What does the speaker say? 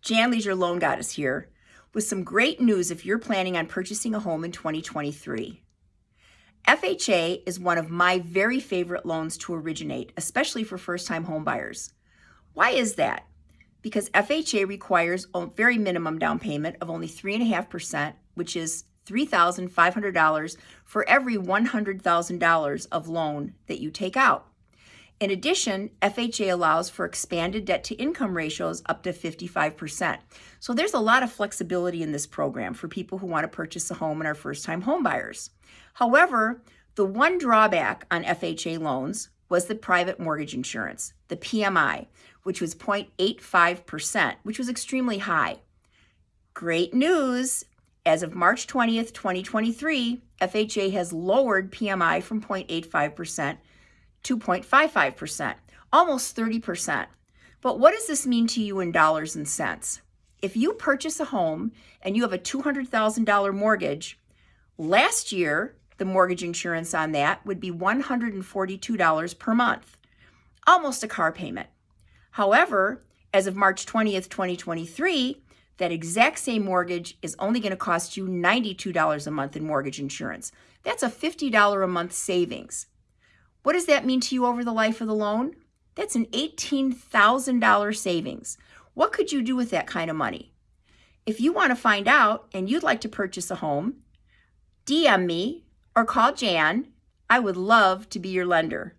Jan Leisure Loan Goddess here with some great news if you're planning on purchasing a home in 2023. FHA is one of my very favorite loans to originate, especially for first-time homebuyers. Why is that? Because FHA requires a very minimum down payment of only 3.5%, which is $3,500 for every $100,000 of loan that you take out. In addition, FHA allows for expanded debt to income ratios up to 55%. So there's a lot of flexibility in this program for people who want to purchase a home and are first-time homebuyers. However, the one drawback on FHA loans was the private mortgage insurance, the PMI, which was 0.85%, which was extremely high. Great news! As of March 20th, 2023, FHA has lowered PMI from 0.85% 2.55%, almost 30%. But what does this mean to you in dollars and cents? If you purchase a home and you have a $200,000 mortgage, last year, the mortgage insurance on that would be $142 per month, almost a car payment. However, as of March 20th, 2023, that exact same mortgage is only going to cost you $92 a month in mortgage insurance. That's a $50 a month savings. What does that mean to you over the life of the loan? That's an $18,000 savings. What could you do with that kind of money? If you want to find out and you'd like to purchase a home, DM me or call Jan. I would love to be your lender.